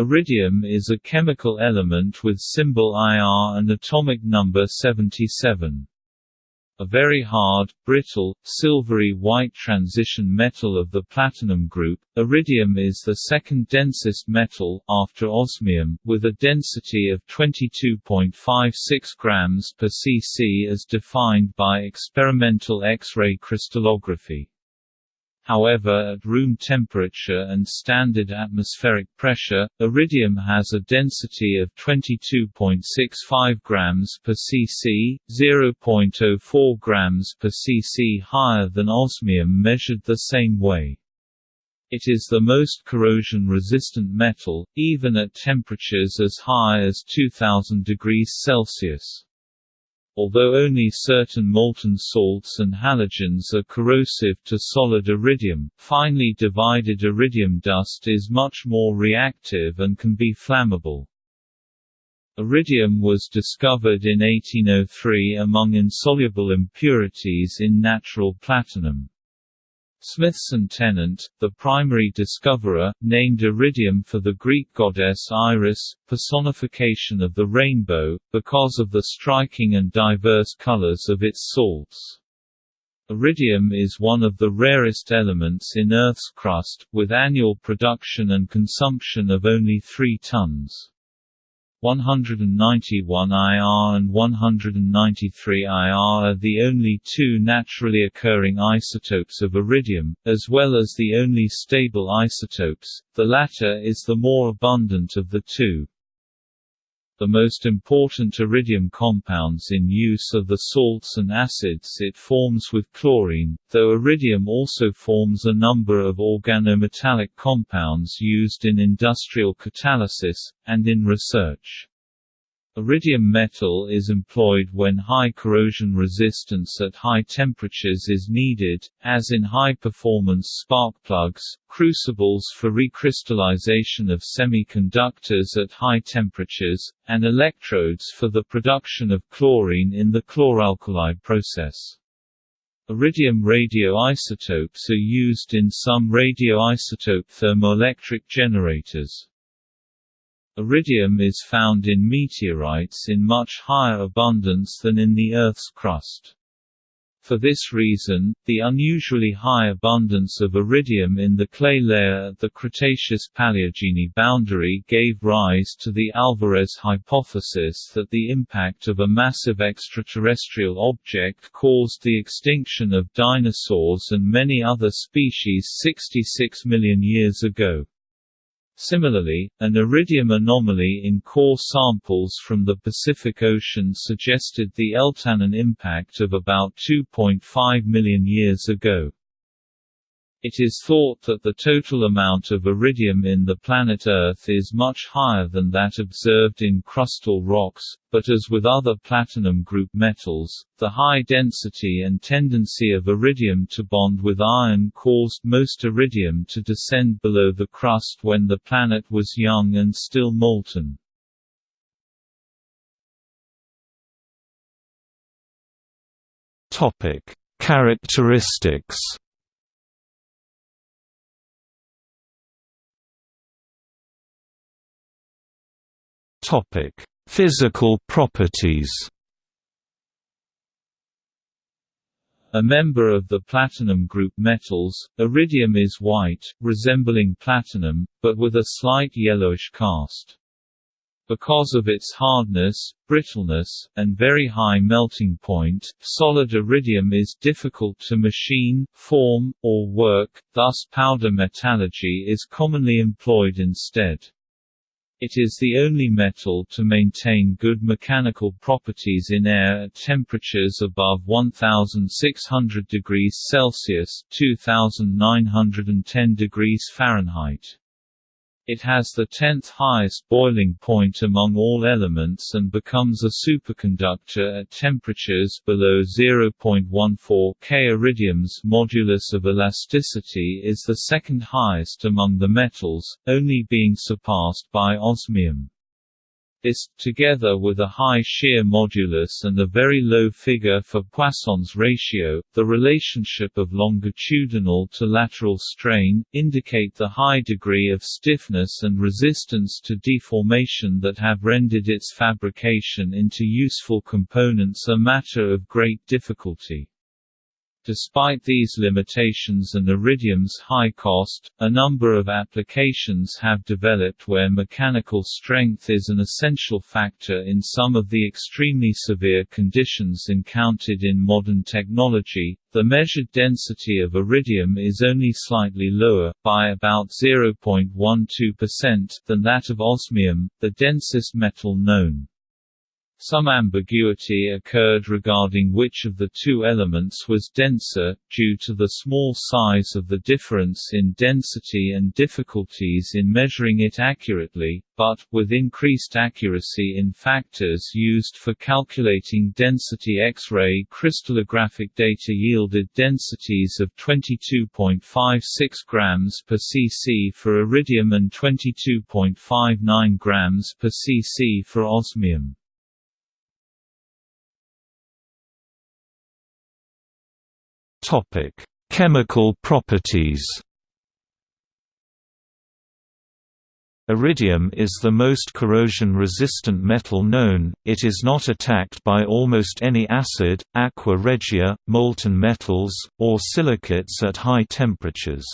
Iridium is a chemical element with symbol Ir and atomic number 77. A very hard, brittle, silvery white transition metal of the platinum group, iridium is the second densest metal, after osmium, with a density of 22.56 grams per cc as defined by experimental X-ray crystallography. However at room temperature and standard atmospheric pressure, iridium has a density of 22.65 grams per cc, 0.04 grams per cc higher than osmium measured the same way. It is the most corrosion-resistant metal, even at temperatures as high as 2000 degrees Celsius. Although only certain molten salts and halogens are corrosive to solid iridium, finely divided iridium dust is much more reactive and can be flammable. Iridium was discovered in 1803 among insoluble impurities in natural platinum. Smithson Tennant, the primary discoverer, named iridium for the Greek goddess Iris, personification of the rainbow, because of the striking and diverse colors of its salts. Iridium is one of the rarest elements in Earth's crust, with annual production and consumption of only 3 tons. 191 IR and 193 IR are the only two naturally occurring isotopes of iridium, as well as the only stable isotopes, the latter is the more abundant of the two. The most important iridium compounds in use are the salts and acids it forms with chlorine, though iridium also forms a number of organometallic compounds used in industrial catalysis, and in research. Iridium metal is employed when high corrosion resistance at high temperatures is needed, as in high-performance spark plugs, crucibles for recrystallization of semiconductors at high temperatures, and electrodes for the production of chlorine in the chloralkali process. Iridium radioisotopes are used in some radioisotope thermoelectric generators. Iridium is found in meteorites in much higher abundance than in the Earth's crust. For this reason, the unusually high abundance of iridium in the clay layer at the Cretaceous-Paleogene boundary gave rise to the Alvarez hypothesis that the impact of a massive extraterrestrial object caused the extinction of dinosaurs and many other species 66 million years ago. Similarly, an iridium anomaly in core samples from the Pacific Ocean suggested the Eltanin impact of about 2.5 million years ago. It is thought that the total amount of iridium in the planet Earth is much higher than that observed in crustal rocks, but as with other platinum group metals, the high density and tendency of iridium to bond with iron caused most iridium to descend below the crust when the planet was young and still molten. Characteristics Topic: Physical properties. A member of the platinum group metals, iridium is white, resembling platinum, but with a slight yellowish cast. Because of its hardness, brittleness, and very high melting point, solid iridium is difficult to machine, form, or work, thus powder metallurgy is commonly employed instead. It is the only metal to maintain good mechanical properties in air at temperatures above 1600 degrees Celsius (2910 degrees Fahrenheit). It has the tenth highest boiling point among all elements and becomes a superconductor at temperatures below 0.14 K. Iridium's modulus of elasticity is the second highest among the metals, only being surpassed by osmium. This, together with a high shear modulus and a very low figure for Poisson's ratio, the relationship of longitudinal to lateral strain, indicate the high degree of stiffness and resistance to deformation that have rendered its fabrication into useful components a matter of great difficulty. Despite these limitations and iridium's high cost, a number of applications have developed where mechanical strength is an essential factor in some of the extremely severe conditions encountered in modern technology. The measured density of iridium is only slightly lower, by about 0.12%, than that of osmium, the densest metal known. Some ambiguity occurred regarding which of the two elements was denser, due to the small size of the difference in density and difficulties in measuring it accurately, but, with increased accuracy in factors used for calculating density X-ray crystallographic data yielded densities of 22.56 grams per cc for iridium and 22.59 grams per cc for osmium. Topic: Chemical properties. Iridium is the most corrosion-resistant metal known, it is not attacked by almost any acid, aqua regia, molten metals, or silicates at high temperatures.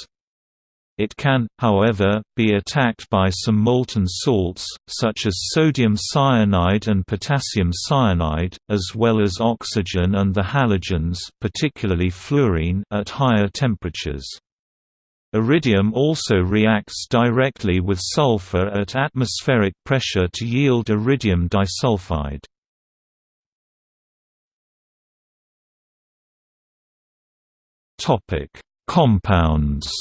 It can, however, be attacked by some molten salts, such as sodium cyanide and potassium cyanide, as well as oxygen and the halogens particularly fluorine at higher temperatures. Iridium also reacts directly with sulfur at atmospheric pressure to yield iridium disulfide. Compounds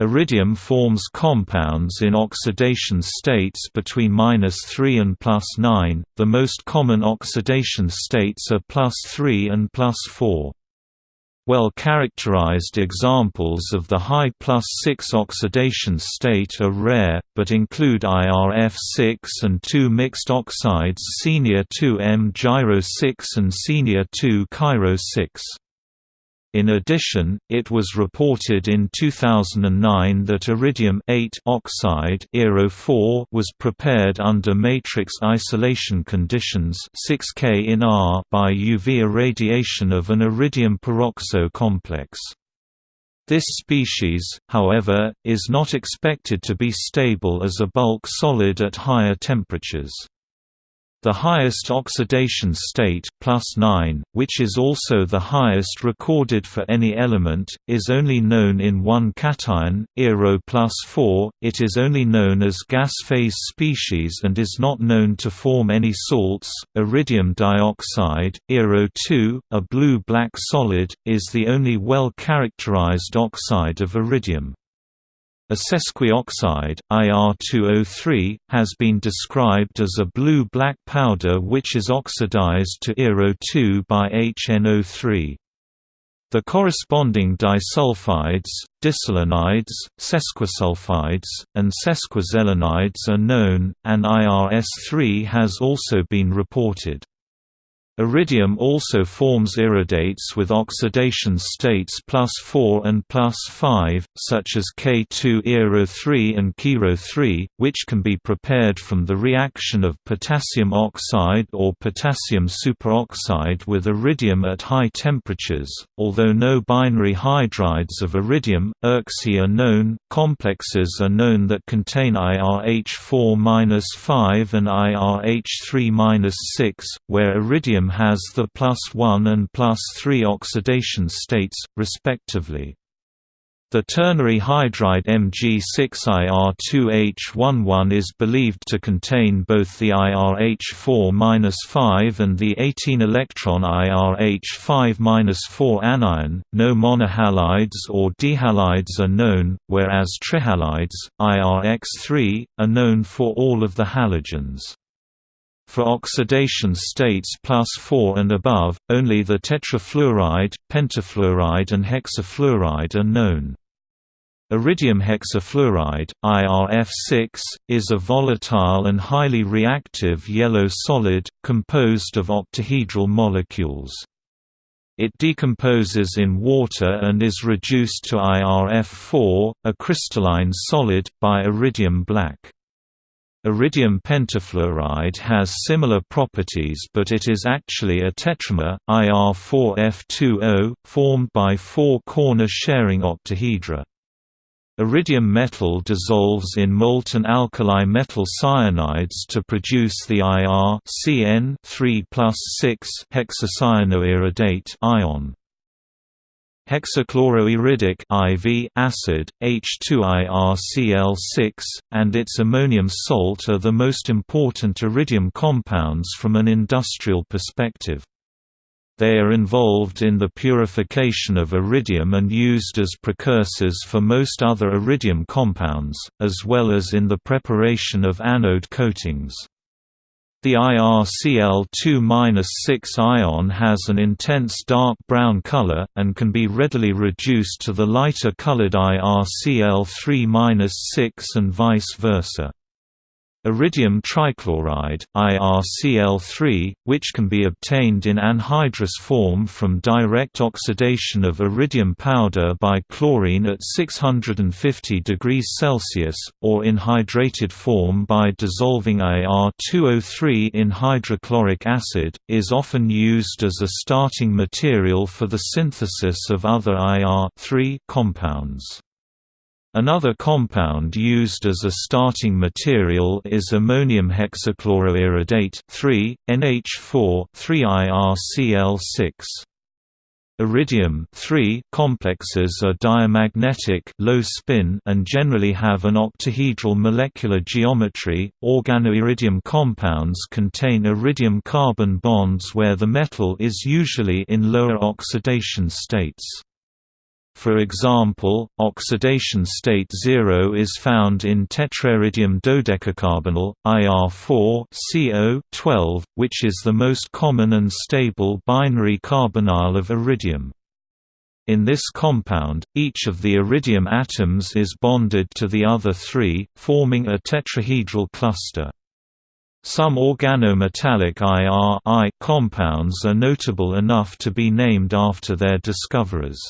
Iridium forms compounds in oxidation states between -3 and +9. The most common oxidation states are +3 and +4. Well-characterized examples of the high +6 oxidation state are rare, but include IRF6 and 2 mixed oxides Senior 2M Gyro 6 and Senior 2 Cairo 6. In addition, it was reported in 2009 that iridium oxide was prepared under matrix isolation conditions 6K in R by UV irradiation of an iridium peroxo complex. This species, however, is not expected to be stable as a bulk solid at higher temperatures. The highest oxidation state plus 9, which is also the highest recorded for any element, is only known in one cation, Iro plus 4. It is only known as gas phase species and is not known to form any salts. Iridium dioxide, Iro 2, a blue-black solid, is the only well-characterized oxide of iridium. A sesquioxide, IR203, has been described as a blue-black powder which is oxidized to IRO2 by HNO3. The corresponding disulfides, diselenides, sesquisulfides, and sesquiselenides are known, and IRS3 has also been reported. Iridium also forms iridates with oxidation states plus 4 and plus 5, such as K2-IRO3 and KIRO3, which can be prepared from the reaction of potassium oxide or potassium superoxide with iridium at high temperatures. Although no binary hydrides of iridium, IRC are known, complexes are known that contain IRH4-5 and IRH3-6, where iridium has the plus 1 and plus 3 oxidation states, respectively. The ternary hydride Mg6Ir2H11 is believed to contain both the IRH4-5 and the 18-electron IRH5-4 anion. No monohalides or dihalides are known, whereas trihalides, IRX3, are known for all of the halogens. For oxidation states plus 4 and above, only the tetrafluoride, pentafluoride and hexafluoride are known. Iridium hexafluoride, IRF6, is a volatile and highly reactive yellow solid, composed of octahedral molecules. It decomposes in water and is reduced to IRF4, a crystalline solid, by iridium black. Iridium pentafluoride has similar properties but it is actually a tetramer, IR4F20, formed by four corner-sharing octahedra. Iridium metal dissolves in molten alkali metal cyanides to produce the IR CN 3 hexacyanoiridate ion. Hexachloroiridic IV acid, H2IRCl6, and its ammonium salt are the most important iridium compounds from an industrial perspective. They are involved in the purification of iridium and used as precursors for most other iridium compounds, as well as in the preparation of anode coatings. The IRCl2-6 ion has an intense dark brown color, and can be readily reduced to the lighter colored IRCl3-6 and vice versa. Iridium trichloride, IRCl3, which can be obtained in anhydrous form from direct oxidation of iridium powder by chlorine at 650 degrees Celsius, or in hydrated form by dissolving IR2O3 in hydrochloric acid, is often used as a starting material for the synthesis of other IR compounds. Another compound used as a starting material is ammonium hexachloroiridate 3, NH4 3IRCl6. Iridium complexes are diamagnetic low spin and generally have an octahedral molecular geometry. Organoiridium compounds contain iridium carbon bonds where the metal is usually in lower oxidation states. For example, oxidation state 0 is found in tetrairidium dodecacarbonyl, IR4 CO which is the most common and stable binary carbonyl of iridium. In this compound, each of the iridium atoms is bonded to the other three, forming a tetrahedral cluster. Some organometallic IR compounds are notable enough to be named after their discoverers.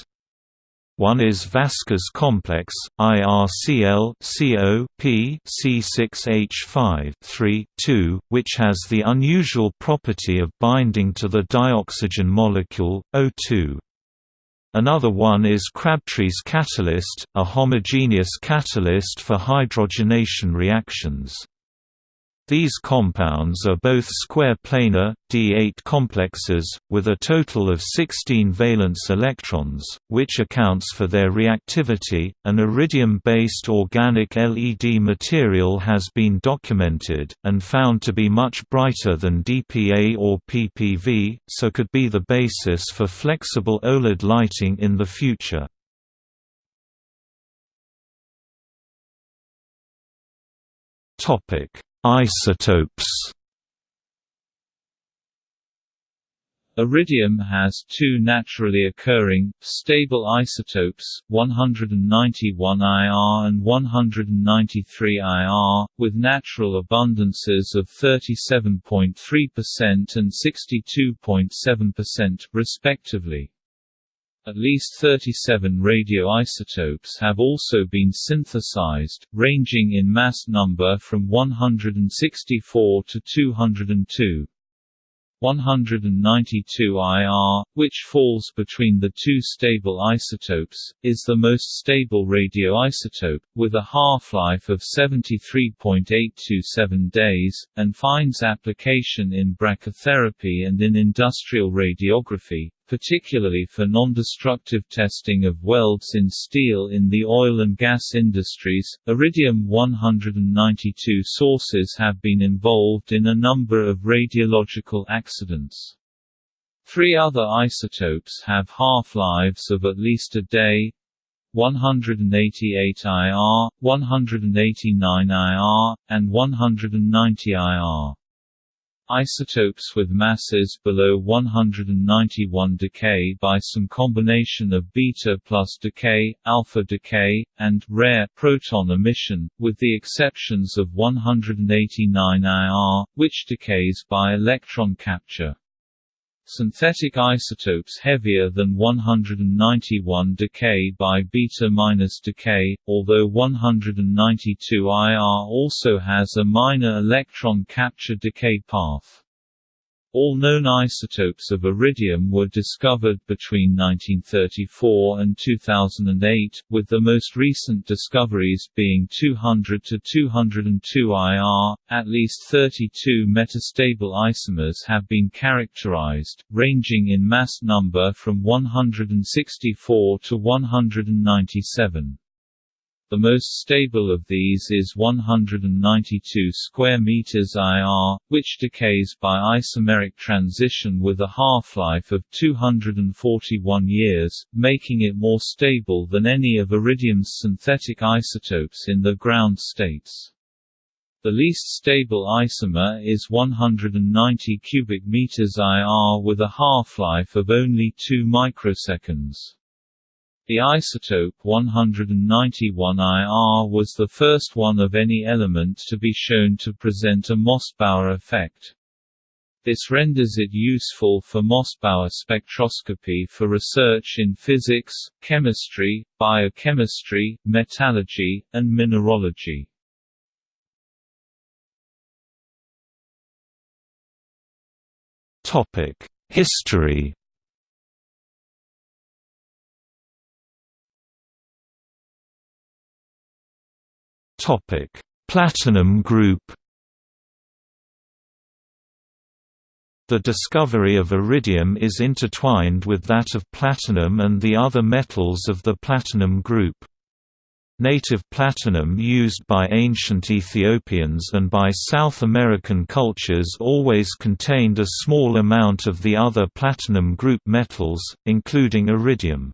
One is Vaska's complex, IRCl CO P C6H5 3 2, which has the unusual property of binding to the dioxygen molecule, O2. Another one is Crabtree's catalyst, a homogeneous catalyst for hydrogenation reactions. These compounds are both square planar, D8 complexes, with a total of 16 valence electrons, which accounts for their reactivity. An iridium-based organic LED material has been documented, and found to be much brighter than DPA or PPV, so could be the basis for flexible OLED lighting in the future. Topic Isotopes Iridium has two naturally occurring, stable isotopes, 191 IR and 193 IR, with natural abundances of 37.3% and 62.7%, respectively. At least 37 radioisotopes have also been synthesized, ranging in mass number from 164 to 202. 192 IR, which falls between the two stable isotopes, is the most stable radioisotope, with a half-life of 73.827 days, and finds application in brachytherapy and in industrial radiography, particularly for non-destructive testing of welds in steel in the oil and gas industries. Iridium-192 sources have been involved in a number of radiological accidents. Three other isotopes have half-lives of at least a day, 188 IR, 189 IR, and 190 IR. Isotopes with masses below 191 decay by some combination of beta plus decay, alpha decay, and rare proton emission, with the exceptions of 189 IR, which decays by electron capture. Synthetic isotopes heavier than 191 decay by beta-decay, although 192 IR also has a minor electron capture decay path. All known isotopes of iridium were discovered between 1934 and 2008, with the most recent discoveries being 200 to 202 IR. At least 32 metastable isomers have been characterized, ranging in mass number from 164 to 197. The most stable of these is 192 square meters IR, which decays by isomeric transition with a half-life of 241 years, making it more stable than any of iridium's synthetic isotopes in the ground states. The least stable isomer is 190 cubic meters IR with a half-life of only 2 microseconds. The isotope 191 IR was the first one of any element to be shown to present a Mossbauer effect. This renders it useful for Mossbauer spectroscopy for research in physics, chemistry, biochemistry, metallurgy, and mineralogy. History Topic: Platinum group. The discovery of iridium is intertwined with that of platinum and the other metals of the platinum group. Native platinum used by ancient Ethiopians and by South American cultures always contained a small amount of the other platinum group metals, including iridium.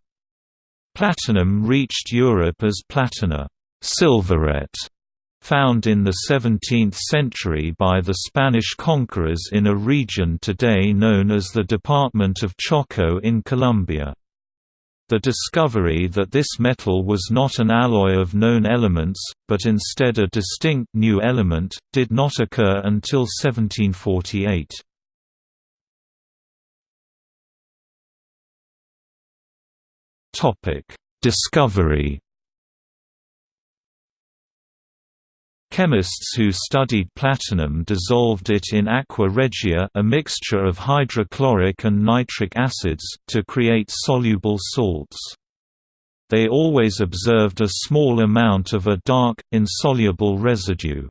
Platinum reached Europe as platina silverette, found in the 17th century by the Spanish conquerors in a region today known as the Department of Choco in Colombia. The discovery that this metal was not an alloy of known elements, but instead a distinct new element, did not occur until 1748. Discovery Chemists who studied platinum dissolved it in aqua regia a mixture of hydrochloric and nitric acids, to create soluble salts. They always observed a small amount of a dark, insoluble residue.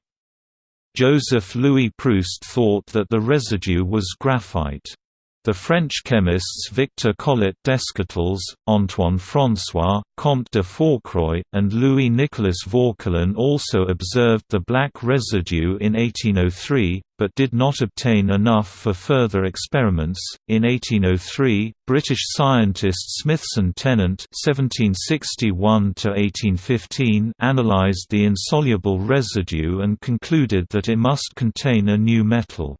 Joseph Louis Proust thought that the residue was graphite. The French chemists Victor Collet Descotils, Antoine François, Comte de Fourcroy, and Louis-Nicolas Vauquelin also observed the black residue in 1803, but did not obtain enough for further experiments. In 1803, British scientist Smithson Tennant (1761–1815) analysed the insoluble residue and concluded that it must contain a new metal.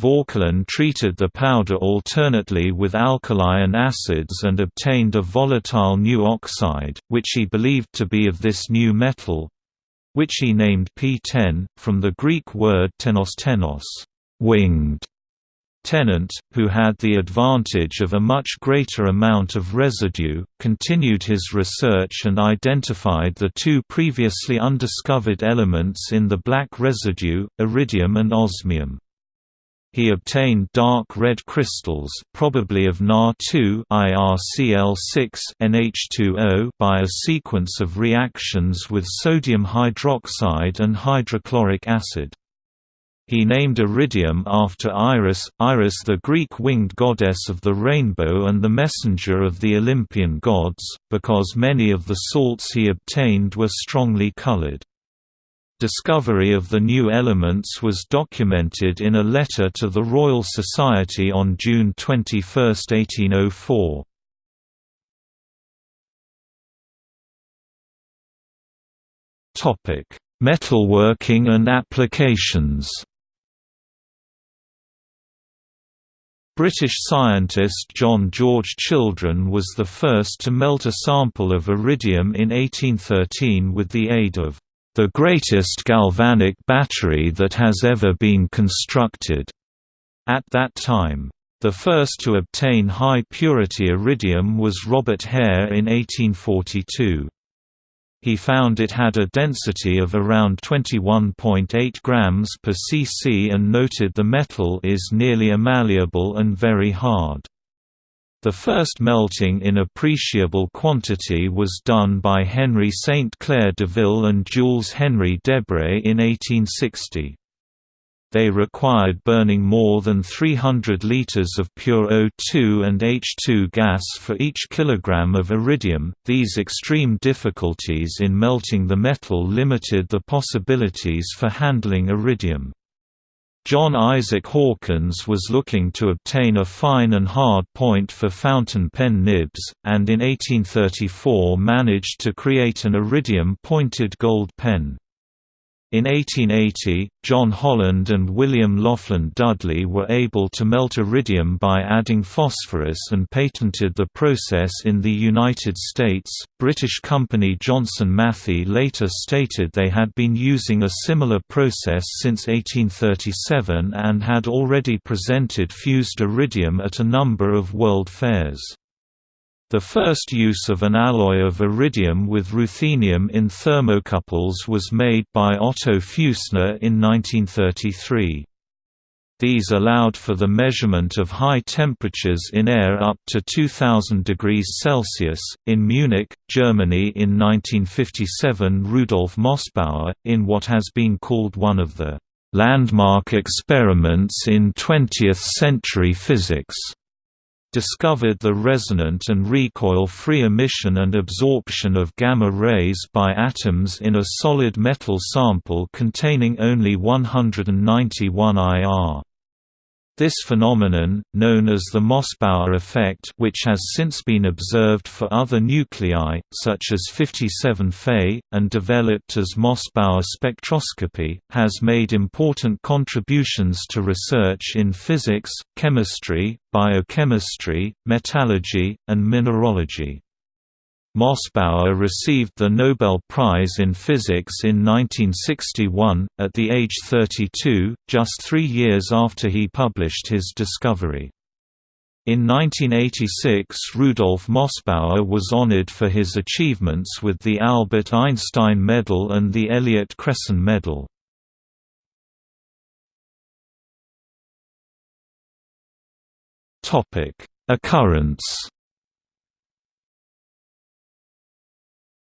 Vauquelin treated the powder alternately with alkali and acids and obtained a volatile new oxide, which he believed to be of this new metal—which he named ptene, from the Greek word tenos tenos winged". Tennant, who had the advantage of a much greater amount of residue, continued his research and identified the two previously undiscovered elements in the black residue, iridium and osmium. He obtained dark red crystals probably of Na2 IRCl6 NH2O by a sequence of reactions with sodium hydroxide and hydrochloric acid. He named iridium after Iris, Iris the Greek winged goddess of the rainbow and the messenger of the Olympian gods, because many of the salts he obtained were strongly colored. Discovery of the new elements was documented in a letter to the Royal Society on June 21, 1804. Topic: Metalworking and applications British scientist John George Children was the first to melt a sample of iridium in 1813 with the aid of the greatest galvanic battery that has ever been constructed. At that time, the first to obtain high-purity iridium was Robert Hare in 1842. He found it had a density of around 21.8 grams per cc and noted the metal is nearly malleable and very hard. The first melting in appreciable quantity was done by Henry St. Clair Deville and Jules Henry Debray in 1860. They required burning more than 300 liters of pure O2 and H2 gas for each kilogram of iridium. These extreme difficulties in melting the metal limited the possibilities for handling iridium. John Isaac Hawkins was looking to obtain a fine and hard point for fountain pen nibs, and in 1834 managed to create an iridium-pointed gold pen. In 1880, John Holland and William Lofland Dudley were able to melt iridium by adding phosphorus and patented the process in the United States. British company Johnson Matthey later stated they had been using a similar process since 1837 and had already presented fused iridium at a number of world fairs. The first use of an alloy of iridium with ruthenium in thermocouples was made by Otto Feussner in 1933. These allowed for the measurement of high temperatures in air up to 2000 degrees Celsius. In Munich, Germany in 1957, Rudolf Mossbauer, in what has been called one of the landmark experiments in 20th century physics, discovered the resonant and recoil-free emission and absorption of gamma rays by atoms in a solid metal sample containing only 191 IR. This phenomenon, known as the Mossbauer effect which has since been observed for other nuclei, such as 57 Fe, and developed as Mossbauer spectroscopy, has made important contributions to research in physics, chemistry, biochemistry, metallurgy, and mineralogy. Mossbauer received the Nobel Prize in Physics in 1961, at the age 32, just three years after he published his discovery. In 1986 Rudolf Mossbauer was honored for his achievements with the Albert Einstein Medal and the Elliott-Cresson Medal. Occurrence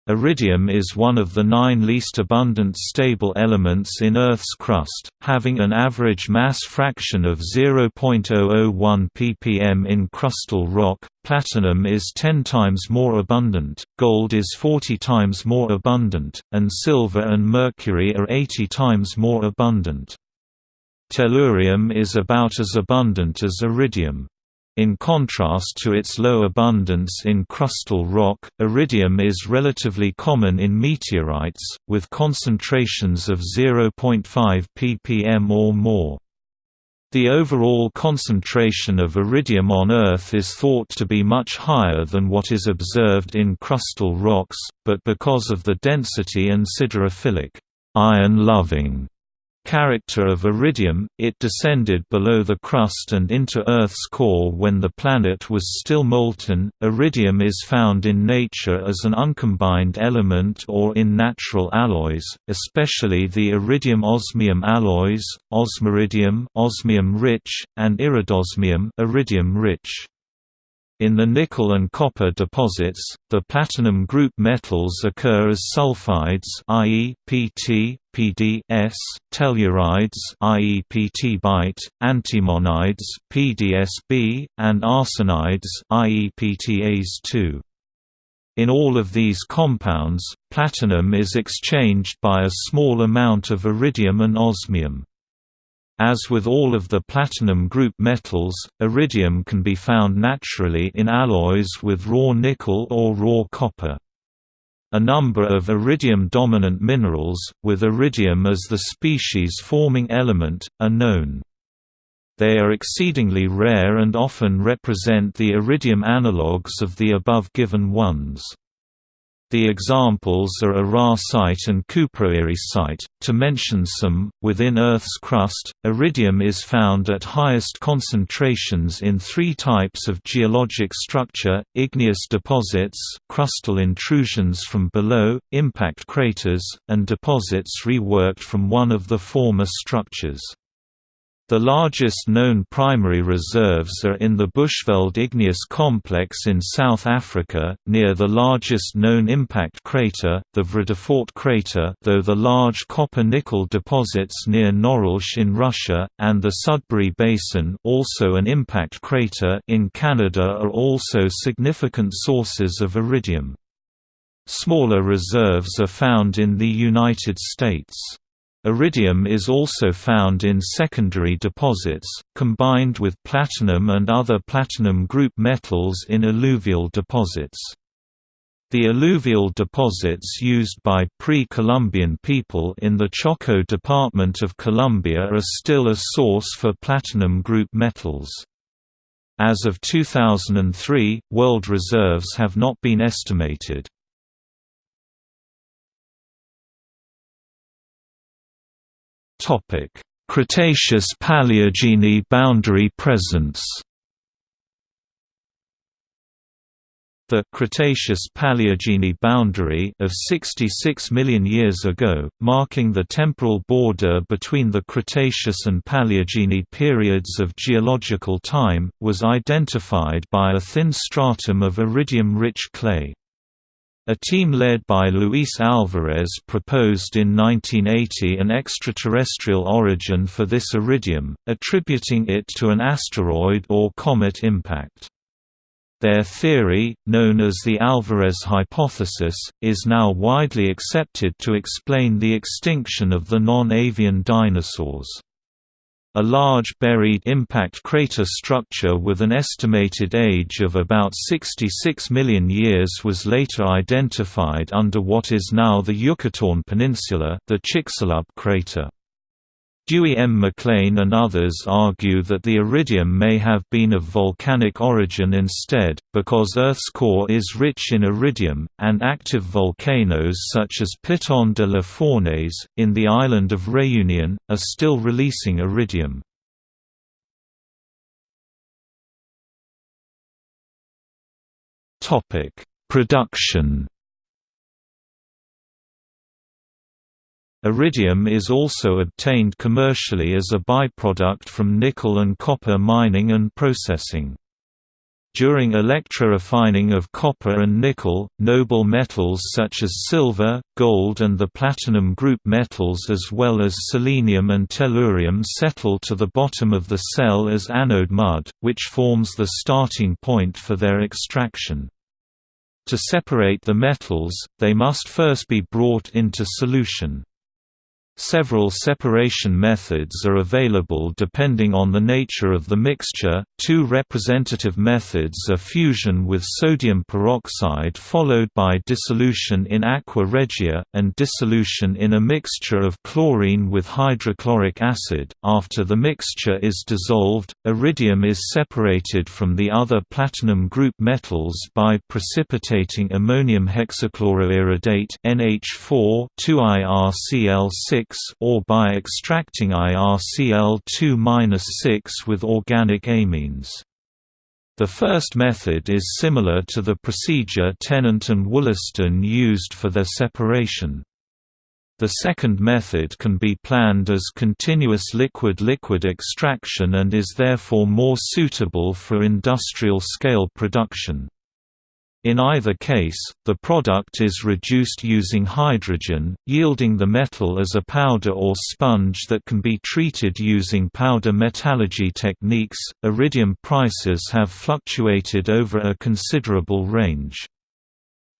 Iridium is one of the nine least abundant stable elements in Earth's crust, having an average mass fraction of 0.001 ppm in crustal rock. Platinum is 10 times more abundant, gold is 40 times more abundant, and silver and mercury are 80 times more abundant. Tellurium is about as abundant as iridium. In contrast to its low abundance in crustal rock, iridium is relatively common in meteorites, with concentrations of 0.5 ppm or more. The overall concentration of iridium on Earth is thought to be much higher than what is observed in crustal rocks, but because of the density and siderophilic iron-loving character of iridium, it descended below the crust and into Earth's core when the planet was still molten. Iridium is found in nature as an uncombined element or in natural alloys, especially the iridium-osmium alloys, osmiridium, osmium-rich, and iridosmium, iridium-rich. In the nickel and copper deposits, the platinum group metals occur as sulfides i.e., Pt, Pd S, tellurides i.e. Pt bite, antimonides PdSb, and arsenides i.e. PTAs2. In all of these compounds, platinum is exchanged by a small amount of iridium and osmium. As with all of the platinum group metals, iridium can be found naturally in alloys with raw nickel or raw copper. A number of iridium-dominant minerals, with iridium as the species-forming element, are known. They are exceedingly rare and often represent the iridium analogues of the above given ones. The examples are irarsite and cuproiridsite, to mention some. Within Earth's crust, iridium is found at highest concentrations in three types of geologic structure igneous deposits, crustal intrusions from below, impact craters, and deposits reworked from one of the former structures. The largest known primary reserves are in the Bushveld Igneous Complex in South Africa, near the largest known impact crater, the Vredefort crater though the large copper-nickel deposits near Norilsk in Russia, and the Sudbury Basin also an impact crater in Canada are also significant sources of iridium. Smaller reserves are found in the United States. Iridium is also found in secondary deposits, combined with platinum and other platinum group metals in alluvial deposits. The alluvial deposits used by pre-Columbian people in the Choco Department of Colombia are still a source for platinum group metals. As of 2003, world reserves have not been estimated. Cretaceous-Paleogene boundary presence The Cretaceous-Paleogene boundary of 66 million years ago, marking the temporal border between the Cretaceous and Paleogene periods of geological time, was identified by a thin stratum of iridium-rich clay. A team led by Luis Alvarez proposed in 1980 an extraterrestrial origin for this iridium, attributing it to an asteroid or comet impact. Their theory, known as the Alvarez hypothesis, is now widely accepted to explain the extinction of the non-avian dinosaurs. A large buried impact crater structure with an estimated age of about 66 million years was later identified under what is now the Yucatán Peninsula the Chicxulub crater. Dewey M. McLean and others argue that the iridium may have been of volcanic origin instead, because Earth's core is rich in iridium, and active volcanoes such as Piton de la Fournaise, in the island of Réunion, are still releasing iridium. Production Iridium is also obtained commercially as a byproduct from nickel and copper mining and processing. During electrorefining of copper and nickel, noble metals such as silver, gold and the platinum group metals as well as selenium and tellurium settle to the bottom of the cell as anode mud, which forms the starting point for their extraction. To separate the metals, they must first be brought into solution. Several separation methods are available depending on the nature of the mixture. Two representative methods are fusion with sodium peroxide followed by dissolution in aqua regia, and dissolution in a mixture of chlorine with hydrochloric acid. After the mixture is dissolved, iridium is separated from the other platinum group metals by precipitating ammonium hexachloroiridate NH4 2IRCl6 or by extracting IRCl2-6 with organic amines. The first method is similar to the procedure Tennant and Wollaston used for their separation. The second method can be planned as continuous liquid-liquid extraction and is therefore more suitable for industrial-scale production. In either case, the product is reduced using hydrogen, yielding the metal as a powder or sponge that can be treated using powder metallurgy techniques. Iridium prices have fluctuated over a considerable range.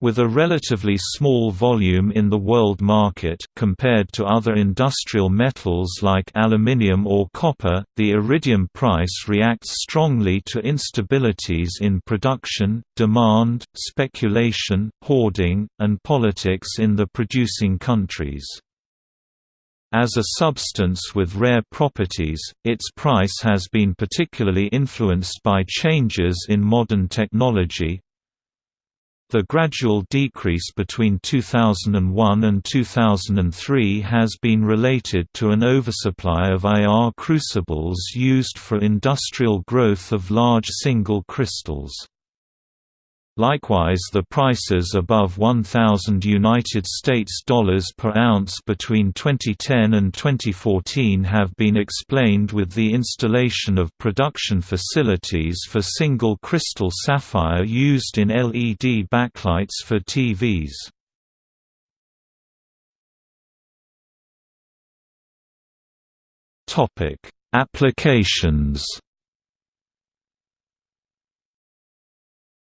With a relatively small volume in the world market compared to other industrial metals like aluminium or copper, the iridium price reacts strongly to instabilities in production, demand, speculation, hoarding, and politics in the producing countries. As a substance with rare properties, its price has been particularly influenced by changes in modern technology, the gradual decrease between 2001 and 2003 has been related to an oversupply of IR crucibles used for industrial growth of large single crystals. Likewise the prices above 1000 United States dollars per ounce between 2010 and 2014 have been explained with the installation of production facilities for single crystal sapphire used in LED backlights for TVs. Topic: Applications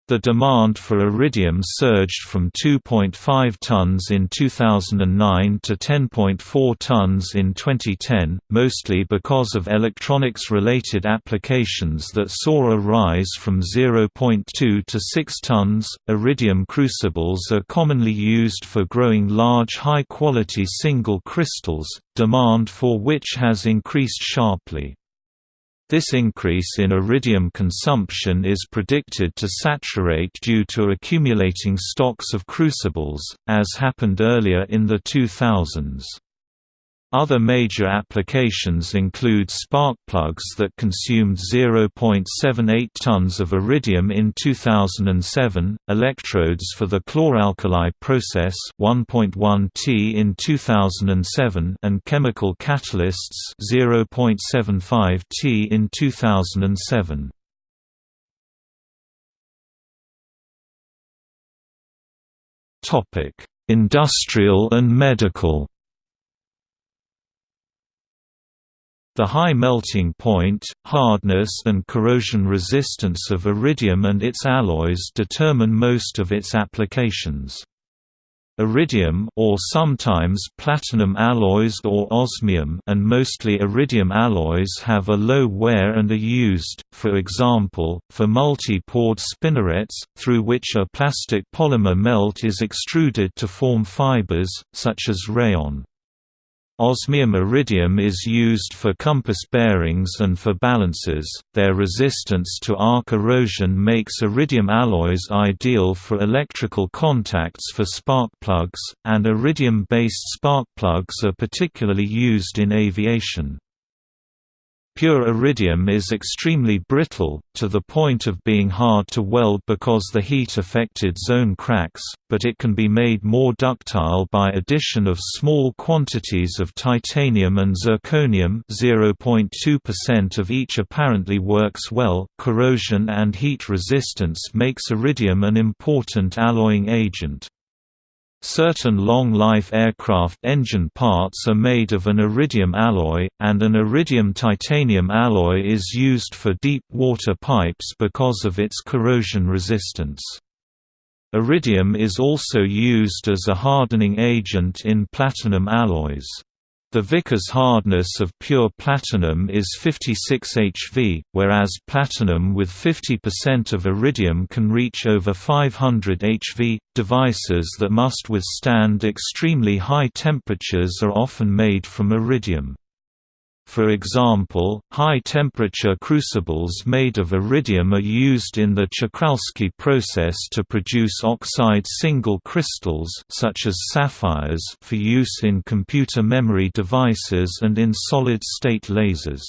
The demand for iridium surged from 2.5 tons in 2009 to 10.4 tons in 2010, mostly because of electronics-related applications that saw a rise from 0.2 to 6 tons. Iridium crucibles are commonly used for growing large high-quality single crystals, demand for which has increased sharply. This increase in iridium consumption is predicted to saturate due to accumulating stocks of crucibles, as happened earlier in the 2000s. Other major applications include spark plugs that consumed 0.78 tons of iridium in 2007, electrodes for the chloralkali process 1.1 T in 2007 and chemical catalysts 0.75 T in 2007. Topic: Industrial and medical The high melting point, hardness and corrosion resistance of iridium and its alloys determine most of its applications. Iridium or sometimes platinum alloys or osmium and mostly iridium alloys have a low wear and are used, for example, for multi-pored spinnerets, through which a plastic polymer melt is extruded to form fibers, such as rayon. Osmium iridium is used for compass bearings and for balances. Their resistance to arc erosion makes iridium alloys ideal for electrical contacts for spark plugs, and iridium based spark plugs are particularly used in aviation. Pure iridium is extremely brittle, to the point of being hard to weld because the heat-affected zone cracks, but it can be made more ductile by addition of small quantities of titanium and zirconium 0.2% of each apparently works well. Corrosion and heat resistance makes iridium an important alloying agent. Certain long-life aircraft engine parts are made of an iridium alloy, and an iridium-titanium alloy is used for deep water pipes because of its corrosion resistance. Iridium is also used as a hardening agent in platinum alloys. The Vickers hardness of pure platinum is 56 HV, whereas platinum with 50% of iridium can reach over 500 HV. Devices that must withstand extremely high temperatures are often made from iridium. For example, high-temperature crucibles made of iridium are used in the Czochralski process to produce oxide single crystals such as sapphires for use in computer memory devices and in solid-state lasers.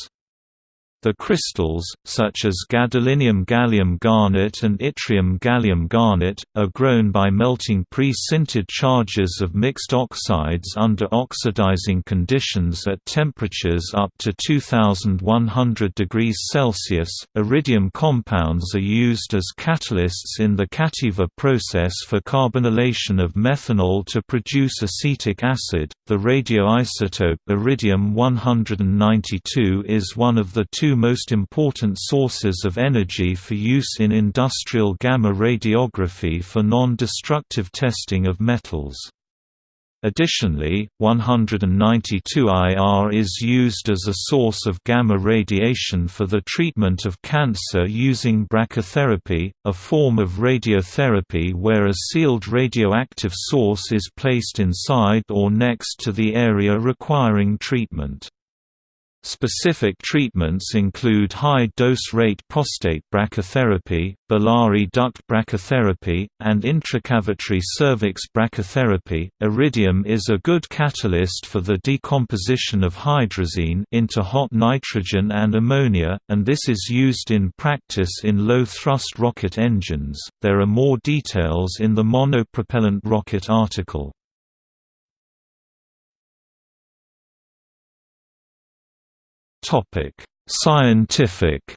The crystals, such as gadolinium gallium garnet and yttrium gallium garnet, are grown by melting pre-sintered charges of mixed oxides under oxidizing conditions at temperatures up to 2100 degrees Celsius. Iridium compounds are used as catalysts in the Cativa process for carbonylation of methanol to produce acetic acid. The radioisotope iridium 192 is one of the two two most important sources of energy for use in industrial gamma radiography for non-destructive testing of metals. Additionally, 192IR is used as a source of gamma radiation for the treatment of cancer using brachytherapy, a form of radiotherapy where a sealed radioactive source is placed inside or next to the area requiring treatment. Specific treatments include high-dose rate prostate brachytherapy, biliary duct brachytherapy, and intracavitary cervix brachytherapy. Iridium is a good catalyst for the decomposition of hydrazine into hot nitrogen and ammonia, and this is used in practice in low-thrust rocket engines. There are more details in the monopropellant rocket article. Topic: Scientific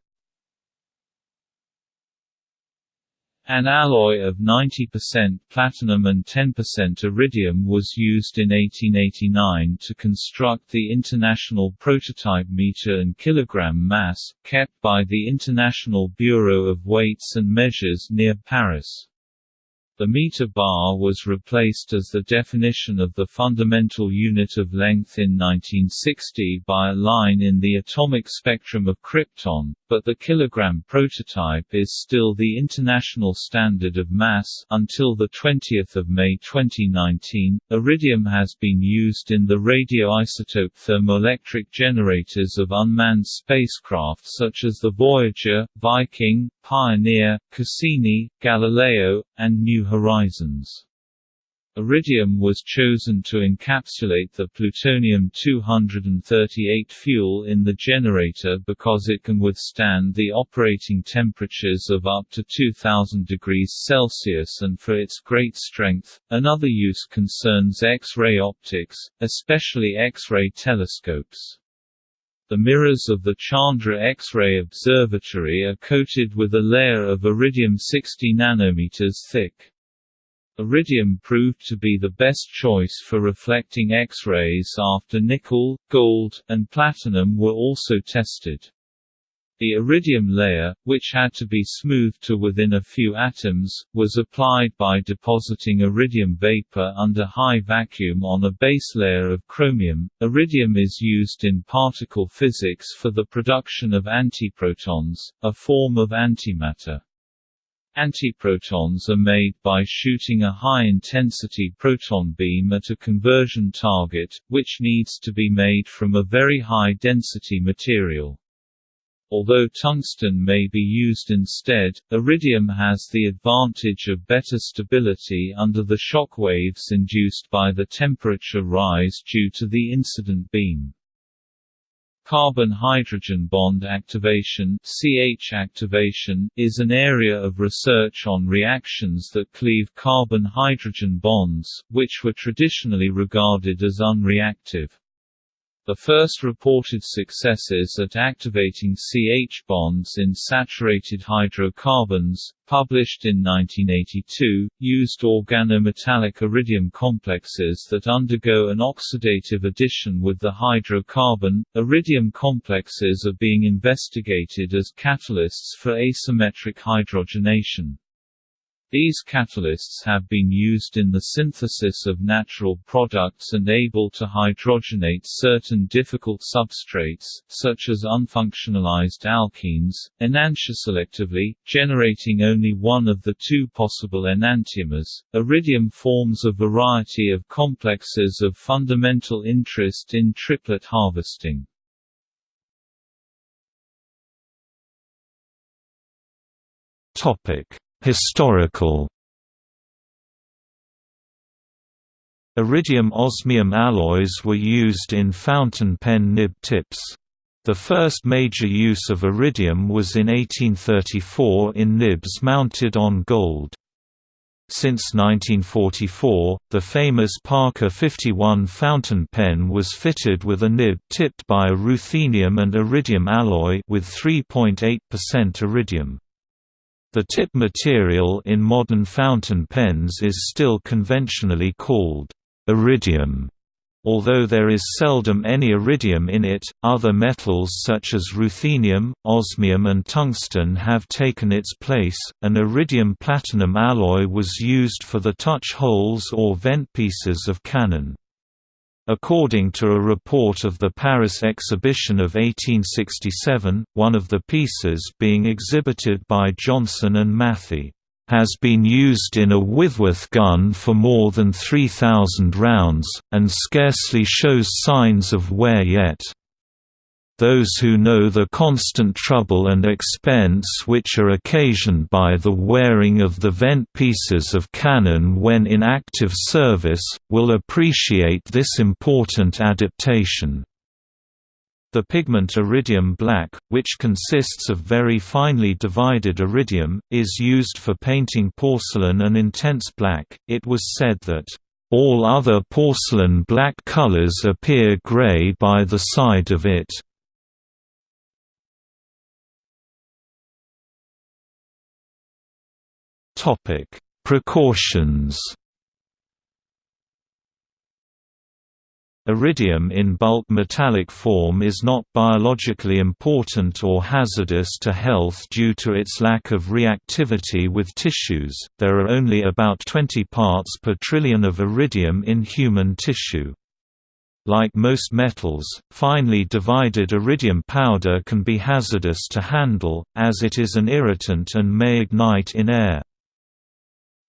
An alloy of 90% platinum and 10% iridium was used in 1889 to construct the International Prototype Meter and Kilogram Mass, kept by the International Bureau of Weights and Measures near Paris. The meter bar was replaced as the definition of the fundamental unit of length in 1960 by a line in the atomic spectrum of krypton, but the kilogram prototype is still the international standard of mass until the 20th of May 2019. Iridium has been used in the radioisotope thermoelectric generators of unmanned spacecraft such as the Voyager, Viking, Pioneer, Cassini, Galileo, and New Horizons. Iridium was chosen to encapsulate the plutonium-238 fuel in the generator because it can withstand the operating temperatures of up to 2000 degrees Celsius and for its great strength. Another use concerns X-ray optics, especially X-ray telescopes. The mirrors of the Chandra X-ray Observatory are coated with a layer of iridium 60 nanometers thick. Iridium proved to be the best choice for reflecting X-rays after nickel, gold, and platinum were also tested. The iridium layer, which had to be smoothed to within a few atoms, was applied by depositing iridium vapor under high vacuum on a base layer of chromium. Iridium is used in particle physics for the production of antiprotons, a form of antimatter. Antiprotons are made by shooting a high-intensity proton beam at a conversion target, which needs to be made from a very high-density material. Although tungsten may be used instead, iridium has the advantage of better stability under the shock waves induced by the temperature rise due to the incident beam. Carbon-hydrogen bond activation CH activation is an area of research on reactions that cleave carbon-hydrogen bonds, which were traditionally regarded as unreactive. The first reported successes at activating CH bonds in saturated hydrocarbons, published in 1982, used organometallic iridium complexes that undergo an oxidative addition with the hydrocarbon. Iridium complexes are being investigated as catalysts for asymmetric hydrogenation. These catalysts have been used in the synthesis of natural products and able to hydrogenate certain difficult substrates, such as unfunctionalized alkenes, enantioselectively, generating only one of the two possible enantiomers. Iridium forms a variety of complexes of fundamental interest in triplet harvesting. Topic Historical Iridium-osmium alloys were used in fountain pen nib tips. The first major use of iridium was in 1834 in nibs mounted on gold. Since 1944, the famous Parker 51 fountain pen was fitted with a nib tipped by a ruthenium and iridium alloy with 3.8% iridium. The tip material in modern fountain pens is still conventionally called iridium. Although there is seldom any iridium in it, other metals such as ruthenium, osmium, and tungsten have taken its place. An iridium platinum alloy was used for the touch holes or vent pieces of cannon. According to a report of the Paris exhibition of 1867, one of the pieces being exhibited by Johnson and Matthey has been used in a Whitworth gun for more than 3,000 rounds, and scarcely shows signs of wear yet. Those who know the constant trouble and expense which are occasioned by the wearing of the vent pieces of cannon when in active service, will appreciate this important adaptation. The pigment iridium black, which consists of very finely divided iridium, is used for painting porcelain an intense black. It was said that, All other porcelain black colors appear gray by the side of it. Precautions Iridium in bulk metallic form is not biologically important or hazardous to health due to its lack of reactivity with tissues. There are only about 20 parts per trillion of iridium in human tissue. Like most metals, finely divided iridium powder can be hazardous to handle, as it is an irritant and may ignite in air.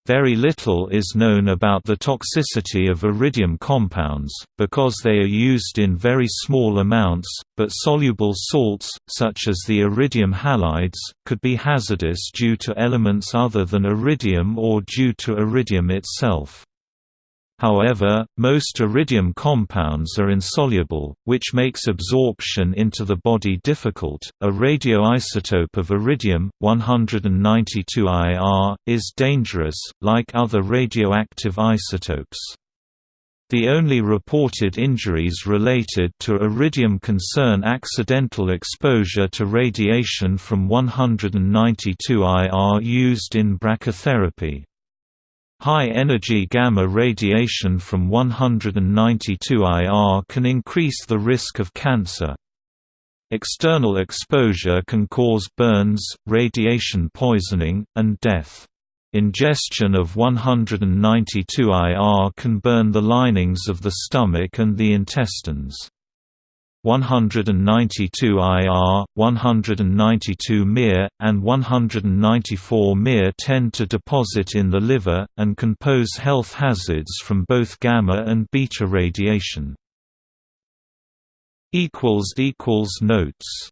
Very little is known about the toxicity of iridium compounds, because they are used in very small amounts, but soluble salts, such as the iridium halides, could be hazardous due to elements other than iridium or due to iridium itself. However, most iridium compounds are insoluble, which makes absorption into the body difficult. A radioisotope of iridium, 192 IR, is dangerous, like other radioactive isotopes. The only reported injuries related to iridium concern accidental exposure to radiation from 192 IR used in brachytherapy. High-energy gamma radiation from 192 IR can increase the risk of cancer. External exposure can cause burns, radiation poisoning, and death. Ingestion of 192 IR can burn the linings of the stomach and the intestines. 192 IR, 192 MIR, and 194 MIR tend to deposit in the liver, and can pose health hazards from both gamma and beta radiation. Notes